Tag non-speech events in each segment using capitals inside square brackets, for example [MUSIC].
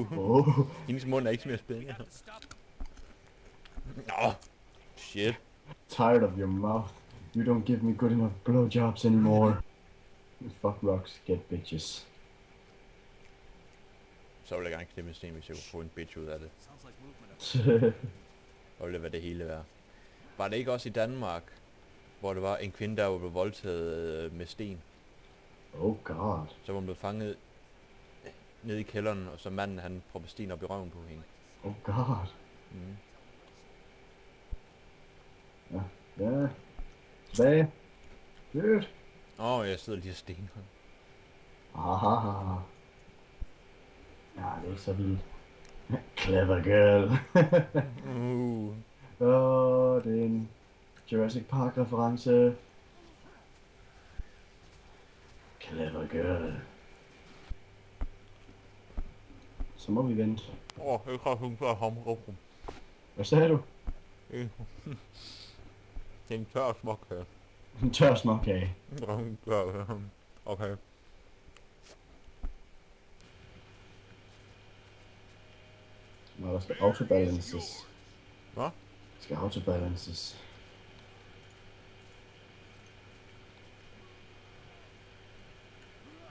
Uh, Oh, hendes mund er ikke mere spændende. Nå, shit. tired of your mouth. You don't give me good enough blowjobs anymore. Fuck rocks, get bitches. Så ville jeg gerne en sten, hvis jeg kunne få en bitch ud af det. [LAUGHS] Ville det være det hele værd. Var det ikke også i Danmark, hvor det var en kvinde, der var blevet voldtaget øh, med sten? oh god. Så var hun blevet fanget ned i kælderen, og så manden han proppede sten op i røven på hende. Oh god. Mm. Ja. Ja. Tilbage. Good. Åh, oh, jeg sidder lige og stener. Aha. Ja, det er ikke så vildt. Clever girl. Uh. Åh, oh, det er en Jurassic Park reference. Clever girl. Vi vente. Åh, oh, jeg har hun for ham rum. Hvad sagde du? Det er en tør her. En tør småkage. Okay. Nå, der skal autobalances. Hvad? Der skal autobalances.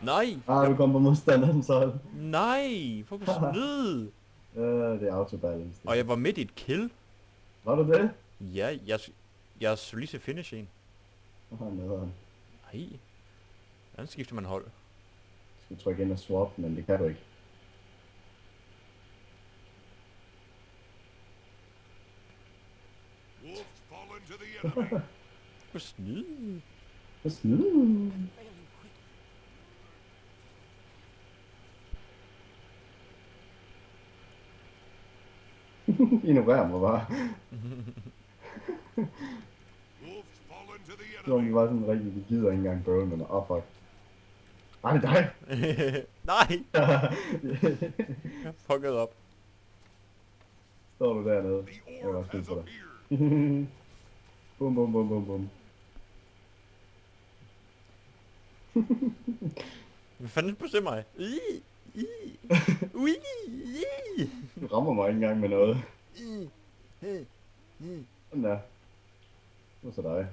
Nej! Ah, du kom på modstanderens hold. Nej! Fuck [LAUGHS] snyd! Øh, det er autobalance. Og jeg var midt i et kill. Var du det? Ja, jeg, jeg skulle lige se finish en. Åh, nederen. Nej. Hvordan skifter man hold? Jeg skal trykke ind og swap, men det kan du ikke. Wolves fall into the enemy. [LAUGHS] Hvor snyd? Hvad snyd? [LAUGHS] Fall into the Det var enemy. bare sådan rigtig, vi gider ikke engang bøvle med mig. Åh, oh, fuck. Nej, det er dig. [LAUGHS] Nej! [LAUGHS] Jeg fucked op. Står du dernede? The Jeg var has på dig. bum, bum, bum, bum, bum. Hvad fanden bestemmer mig? I, i, ui, i, Du rammer mig ikke engang med noget. i, i, i. Sådan der. Det var så dig.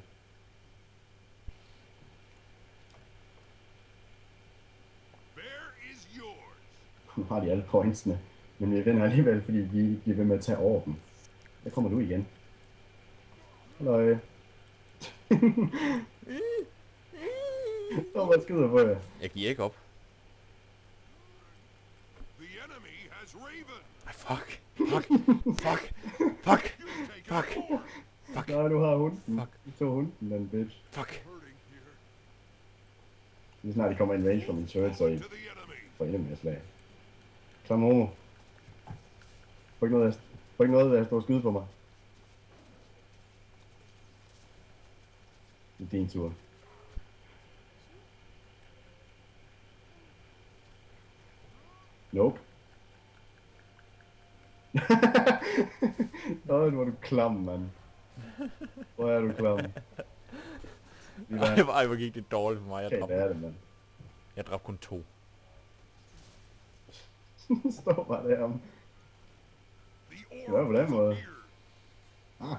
Nu har de alle pointsene. Men vi vinder alligevel, fordi vi bliver ved med at tage over dem. Der kommer du igen. Halløj. [LAUGHS] Så bare skyder på jer. Jeg giver ikke op. The enemy has Raven. Ej, fuck. Fuck. Fuck. Fuck. Fuck. Fuck. Nej, du har hunden. Fuck. Du tog hunden, den bitch. Fuck. Lige snart de kommer in range fra min turret, så I får endnu mere slag. Klam homo. Få ikke noget, få ikke noget at stå og skyde på mig. Det er din tur. Nope. Åh, nu er du klam, mand. Hvor er du klam? Vi Ej, var... hvor- ej, hvor gik det dårligt for mig. Jeg Okay, dræbte, er det, mand? jeg dræbte kun to. [LAUGHS] Står bare der om. Ja, orb på den måde. Ah,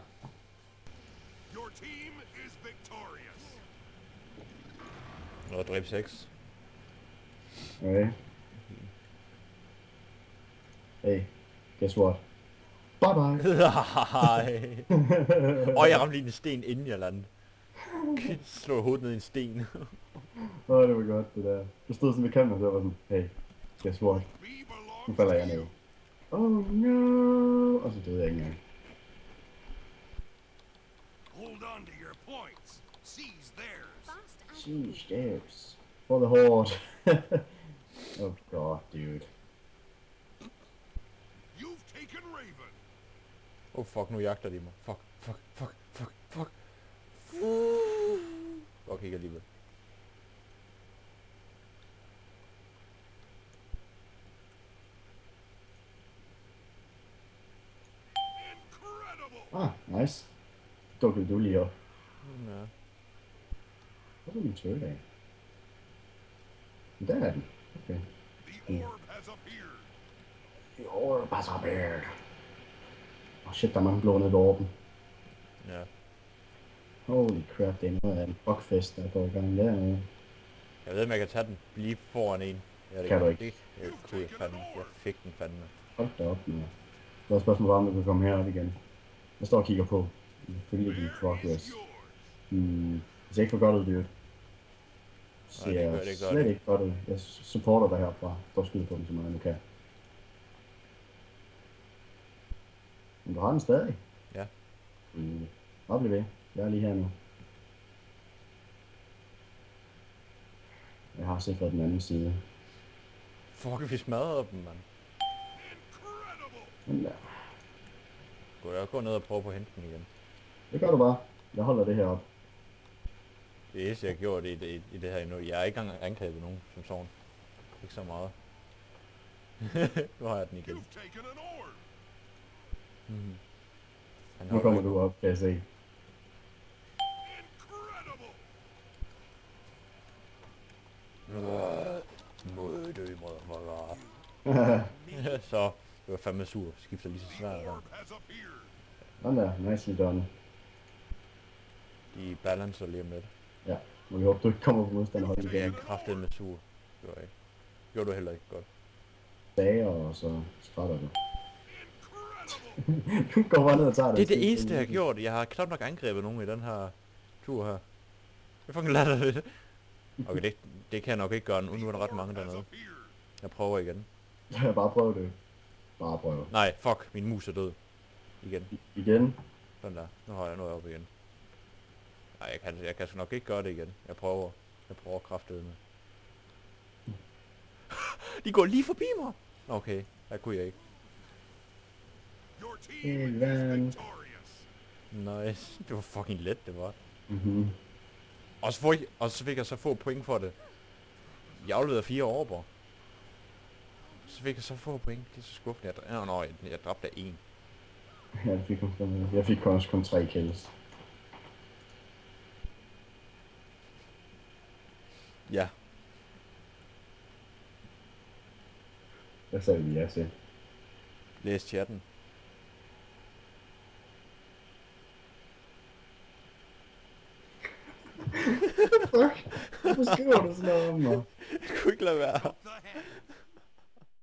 Your team is victorious. Og dræb 6. okay. Hey, guess what? Bye bye. Nej. Og jeg ramte lige en sten, inden jeg landede. Slå hovedet ned i en sten. Åh, oh, det var godt, det der. Jeg stod sådan ved kanten, og så var sådan, hey, guess what? B belongs Nu falder to jeg ned. Oh no! Og så døde jeg ikke engang. Hold on to your points. Seize theirs. Fast and Sheesh, there's. For the horde. [LAUGHS] oh god, dude. Oh, fuck, nu jagter de mig. Fuck, fuck, fuck, fuck, fuck. Fuck ikke alligevel. Incredible. Ah, nice. Dukkede du lige op. Ja. Hvor er min turret af? Der er den. Okay. The orb. Jo, bare så bært. Åh shit, der er mange blå nede ved orben. Ja. Holy crap, det er noget af en fuckfest, der går i gang dernede. Jeg ved, om jeg kan tage den lige foran en. Ja, det Kan du jeg. ikke. Det, det kunne jeg fandme. Jeg fik den fandme. Hold da op, med. Der er spørgsmålet bare, om du kan komme herop igen. Jeg står og kigger på. Følge din progress. Hmm, det ser ikke for godt ud, dude. Nej, det gør- det gør slet det. ikke godt ud. Jeg supporter dig herfra. Står og skyder på den, så meget jeg nu kan. Men du har den stadig? Ja. Mm. Bare bliv ved. Jeg er lige her nu. Jeg har sikret den anden side. Fuck, vi smadrede dem, mand. Men ja, Gå jeg gå ned og prøve på at hente den igen. det gør du bare. Jeg holder det her op. Det eneste, jeg har gjort i det, i det her endnu. Jeg har ikke engang angrebet nogen som sådan. Ikke så meget. [LAUGHS] nu har jeg den igen. Mm. Nu kommer du op, kan jeg se. Incredible! Mod dø, mod [LAUGHS] Så, det var fandme sur. Skifter lige så appeared! Sådan der, nicely done. De balancer lige om lidt. Ja, må vi håbe, du ikke kommer på modstanderhold Jeg er igen. kraftet med sur. Det var jeg ikke. Gjorde du heller ikke godt. Dager, og så skrætter du. [LAUGHS] Du går bare ned og tager det. Det er det eneste, jeg har gjort. Jeg har knap nok angrebet nogen i den her tur her. Det er fucking latterligt. Okay, det, det kan jeg nok ikke gøre nu. Nu er der ret mange dernede. Jeg prøver igen. Jeg [LAUGHS] bare prøv det. Bare prøv. Nej, fuck. Min mus er død. Igen. I- Igen. Sådan der. Nu har jeg noget op igen. Nej, jeg kan, jeg kan nok ikke gøre det igen. Jeg prøver. Jeg prøver kraftedet med. [LAUGHS] De går lige forbi mig. Okay, der kunne jeg ikke. Hey, man. Nice. Det var fucking let, det var. Mhm. Og så, får jeg, og så fik jeg så få point for det. Jeg afleverede fire overber. Så fik jeg så få point. Det er så skuffende. Jeg, dræ- nå, jeg, jeg dræbte en. Ja, det fik kun, jeg fik kun også kun tre kills. Ja. Hvad sagde vi ja til? Læs chatten. Fuck, hvorfor skriver du sådan noget om